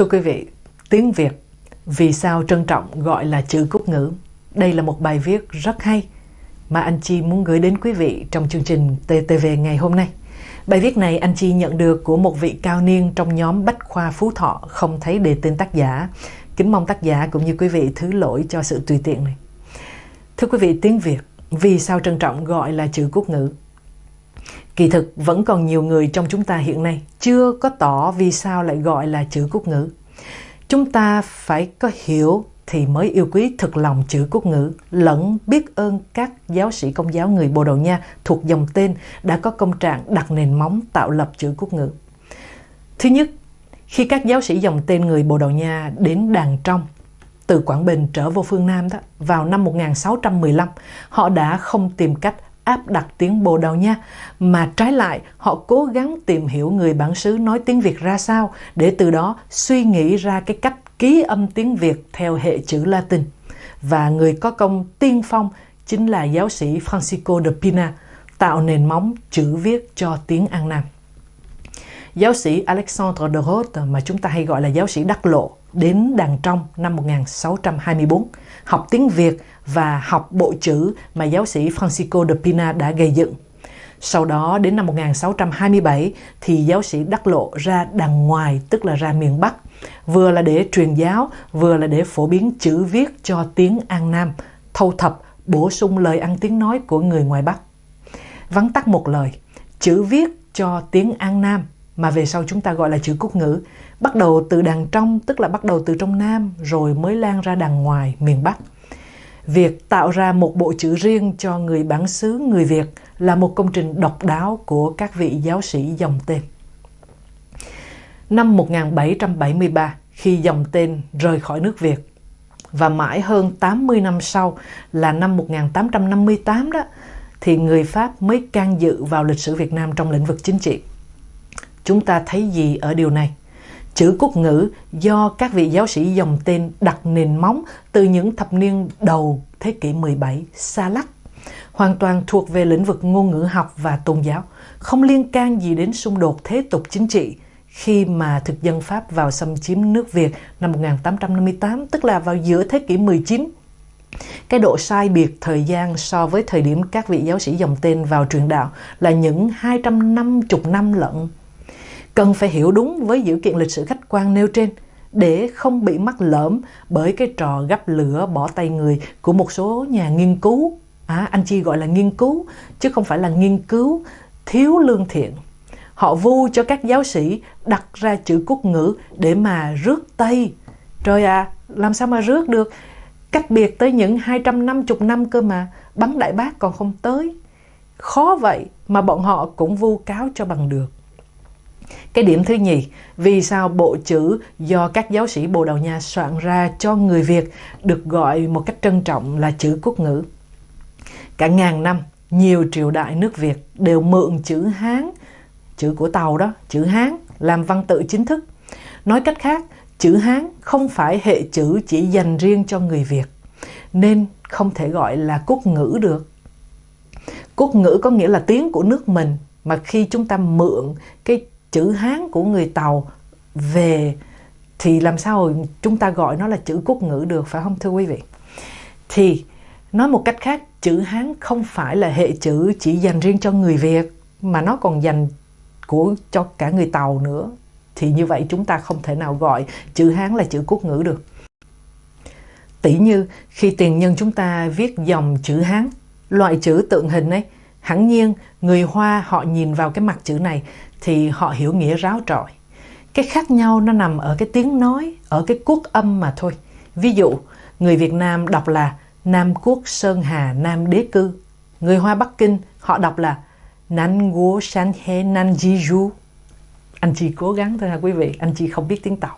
Thưa quý vị, tiếng Việt vì sao trân trọng gọi là chữ cúc ngữ? Đây là một bài viết rất hay mà anh Chi muốn gửi đến quý vị trong chương trình TTV ngày hôm nay. Bài viết này anh Chi nhận được của một vị cao niên trong nhóm Bách Khoa Phú Thọ không thấy đề tên tác giả. Kính mong tác giả cũng như quý vị thứ lỗi cho sự tùy tiện này. Thưa quý vị, tiếng Việt vì sao trân trọng gọi là chữ quốc ngữ? Kỳ thực vẫn còn nhiều người trong chúng ta hiện nay chưa có tỏ vì sao lại gọi là chữ quốc ngữ. Chúng ta phải có hiểu thì mới yêu quý thực lòng chữ quốc ngữ, lẫn biết ơn các giáo sĩ công giáo người Bồ Đào Nha thuộc dòng tên đã có công trạng đặt nền móng tạo lập chữ quốc ngữ. Thứ nhất, khi các giáo sĩ dòng tên người Bồ Đào Nha đến Đàn Trong, từ Quảng Bình trở vô phương Nam đó, vào năm 1615, họ đã không tìm cách áp đặt tiếng Bồ Đào Nha, mà trái lại họ cố gắng tìm hiểu người bản xứ nói tiếng Việt ra sao để từ đó suy nghĩ ra cái cách ký âm tiếng Việt theo hệ chữ Latin. Và người có công tiên phong chính là giáo sĩ Francisco de Pina, tạo nền móng chữ viết cho tiếng An Nam. Giáo sĩ Alexandre de Rhodes mà chúng ta hay gọi là giáo sĩ Đắc Lộ đến Đàn Trong năm 1624, học tiếng Việt và học bộ chữ mà giáo sĩ Francisco de Pina đã gây dựng. Sau đó đến năm 1627 thì giáo sĩ Đắc Lộ ra đằng ngoài tức là ra miền Bắc vừa là để truyền giáo vừa là để phổ biến chữ viết cho tiếng An Nam thâu thập bổ sung lời ăn tiếng nói của người ngoài Bắc. Vắn tắt một lời, chữ viết cho tiếng An Nam mà về sau chúng ta gọi là chữ quốc ngữ bắt đầu từ đằng trong tức là bắt đầu từ trong Nam rồi mới lan ra đằng ngoài miền Bắc. Việc tạo ra một bộ chữ riêng cho người bản xứ người Việt là một công trình độc đáo của các vị giáo sĩ dòng tên. Năm 1773, khi dòng tên rời khỏi nước Việt, và mãi hơn 80 năm sau là năm 1858 đó, thì người Pháp mới can dự vào lịch sử Việt Nam trong lĩnh vực chính trị. Chúng ta thấy gì ở điều này? Chữ quốc ngữ do các vị giáo sĩ dòng tên đặt nền móng từ những thập niên đầu thế kỷ 17 xa lắc, hoàn toàn thuộc về lĩnh vực ngôn ngữ học và tôn giáo, không liên can gì đến xung đột thế tục chính trị khi mà thực dân Pháp vào xâm chiếm nước Việt năm 1858, tức là vào giữa thế kỷ 19. Cái độ sai biệt thời gian so với thời điểm các vị giáo sĩ dòng tên vào truyền đạo là những 250 năm lận cần phải hiểu đúng với dữ kiện lịch sử khách quan nêu trên để không bị mắc lỡm bởi cái trò gấp lửa bỏ tay người của một số nhà nghiên cứu. À, anh Chi gọi là nghiên cứu, chứ không phải là nghiên cứu thiếu lương thiện. Họ vu cho các giáo sĩ đặt ra chữ quốc ngữ để mà rước Tây. Trời à, làm sao mà rước được? Cách biệt tới những 250 năm cơ mà, bắn đại bác còn không tới. Khó vậy mà bọn họ cũng vu cáo cho bằng được. Cái điểm thứ nhì, vì sao bộ chữ do các giáo sĩ Bồ Đào Nha soạn ra cho người Việt được gọi một cách trân trọng là chữ quốc ngữ? Cả ngàn năm, nhiều triều đại nước Việt đều mượn chữ Hán, chữ của Tàu đó, chữ Hán làm văn tự chính thức. Nói cách khác, chữ Hán không phải hệ chữ chỉ dành riêng cho người Việt, nên không thể gọi là quốc ngữ được. Quốc ngữ có nghĩa là tiếng của nước mình, mà khi chúng ta mượn cái chữ Hán của người Tàu về thì làm sao chúng ta gọi nó là chữ quốc ngữ được phải không thưa quý vị? Thì nói một cách khác, chữ Hán không phải là hệ chữ chỉ dành riêng cho người Việt mà nó còn dành của cho cả người Tàu nữa. Thì như vậy chúng ta không thể nào gọi chữ Hán là chữ quốc ngữ được. Tỷ như khi tiền nhân chúng ta viết dòng chữ Hán, loại chữ tượng hình ấy, hẳn nhiên người Hoa họ nhìn vào cái mặt chữ này thì họ hiểu nghĩa ráo trọi. Cái khác nhau nó nằm ở cái tiếng nói, ở cái quốc âm mà thôi. Ví dụ, người Việt Nam đọc là Nam Quốc Sơn Hà Nam Đế Cư. Người Hoa Bắc Kinh họ đọc là Nan Guo San He Nan Ji Ju. Anh chị cố gắng thôi ha quý vị, anh chị không biết tiếng Tàu.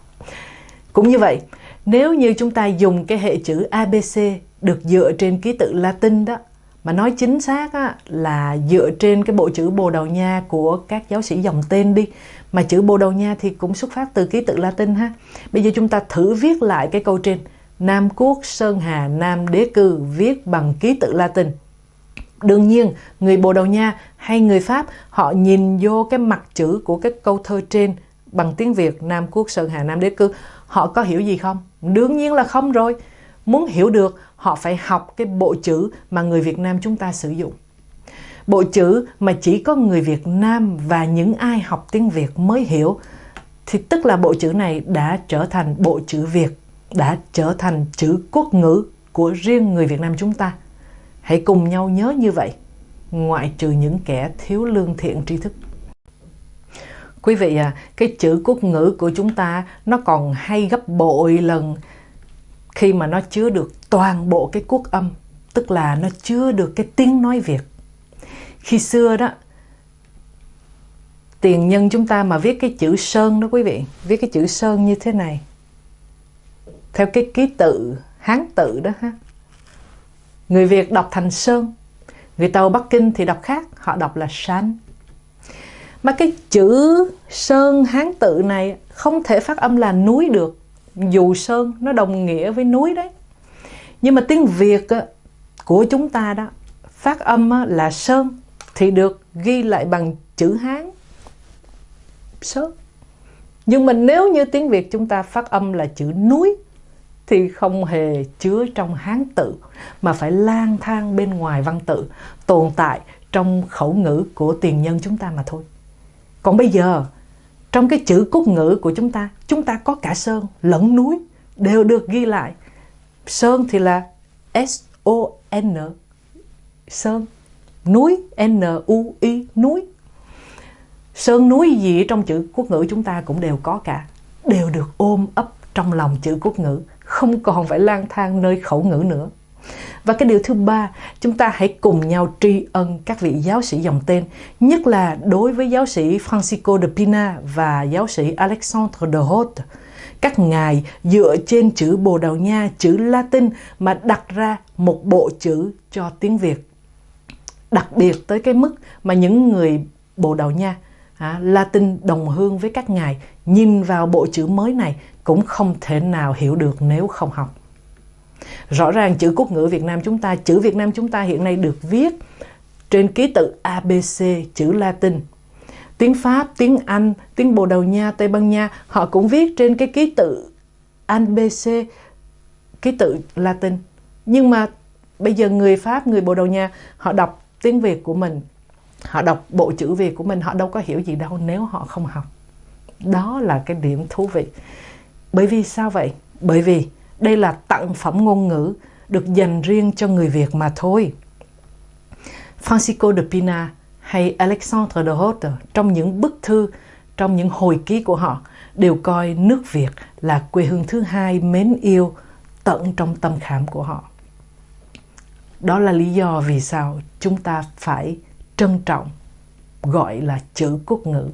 Cũng như vậy, nếu như chúng ta dùng cái hệ chữ ABC được dựa trên ký tự Latin đó mà nói chính xác á, là dựa trên cái bộ chữ Bồ Đào Nha của các giáo sĩ dòng tên đi. Mà chữ Bồ Đào Nha thì cũng xuất phát từ ký tự Latin ha. Bây giờ chúng ta thử viết lại cái câu trên. Nam Quốc Sơn Hà Nam Đế Cư viết bằng ký tự Latin. Đương nhiên, người Bồ Đào Nha hay người Pháp họ nhìn vô cái mặt chữ của cái câu thơ trên bằng tiếng Việt Nam Quốc Sơn Hà Nam Đế Cư, họ có hiểu gì không? Đương nhiên là không rồi. Muốn hiểu được, họ phải học cái bộ chữ mà người Việt Nam chúng ta sử dụng. Bộ chữ mà chỉ có người Việt Nam và những ai học tiếng Việt mới hiểu, thì tức là bộ chữ này đã trở thành bộ chữ Việt, đã trở thành chữ quốc ngữ của riêng người Việt Nam chúng ta. Hãy cùng nhau nhớ như vậy, ngoại trừ những kẻ thiếu lương thiện tri thức. Quý vị à, cái chữ quốc ngữ của chúng ta nó còn hay gấp bội lần khi mà nó chứa được toàn bộ cái quốc âm, tức là nó chứa được cái tiếng nói Việt. Khi xưa đó, tiền nhân chúng ta mà viết cái chữ Sơn đó quý vị, viết cái chữ Sơn như thế này. Theo cái ký tự, Hán tự đó ha. Người Việt đọc thành Sơn, người Tàu Bắc Kinh thì đọc khác, họ đọc là Sán. Mà cái chữ Sơn Hán tự này không thể phát âm là núi được. Dù Sơn nó đồng nghĩa với núi đấy. Nhưng mà tiếng Việt của chúng ta đó phát âm là Sơn thì được ghi lại bằng chữ Hán. Sơn. Nhưng mà nếu như tiếng Việt chúng ta phát âm là chữ núi thì không hề chứa trong Hán tự mà phải lang thang bên ngoài văn tự, tồn tại trong khẩu ngữ của tiền nhân chúng ta mà thôi. Còn bây giờ, trong cái chữ cốt ngữ của chúng ta, chúng ta có cả sơn lẫn núi đều được ghi lại. Sơn thì là S-O-N, sơn, núi, N-U-I, núi. Sơn núi gì trong chữ quốc ngữ chúng ta cũng đều có cả, đều được ôm ấp trong lòng chữ quốc ngữ, không còn phải lang thang nơi khẩu ngữ nữa. Và cái điều thứ ba, chúng ta hãy cùng nhau tri ân các vị giáo sĩ dòng tên, nhất là đối với giáo sĩ Francisco de Pina và giáo sĩ Alexandre de Haute. Các ngài dựa trên chữ Bồ Đào Nha, chữ Latin mà đặt ra một bộ chữ cho tiếng Việt. Đặc biệt tới cái mức mà những người Bồ Đào Nha, à, Latin đồng hương với các ngài nhìn vào bộ chữ mới này cũng không thể nào hiểu được nếu không học. Rõ ràng chữ quốc ngữ Việt Nam chúng ta, chữ Việt Nam chúng ta hiện nay được viết trên ký tự ABC, chữ Latin. Tiếng Pháp, tiếng Anh, tiếng Bồ Đào Nha, Tây Ban Nha, họ cũng viết trên cái ký tự ABC, ký tự Latin. Nhưng mà bây giờ người Pháp, người Bồ Đào Nha, họ đọc tiếng Việt của mình, họ đọc bộ chữ Việt của mình, họ đâu có hiểu gì đâu nếu họ không học. Đó là cái điểm thú vị. Bởi vì sao vậy? Bởi vì đây là tặng phẩm ngôn ngữ được dành riêng cho người Việt mà thôi. Francisco de Pina hay Alexandre de Haute trong những bức thư, trong những hồi ký của họ đều coi nước Việt là quê hương thứ hai mến yêu tận trong tâm khảm của họ. Đó là lý do vì sao chúng ta phải trân trọng gọi là chữ quốc ngữ.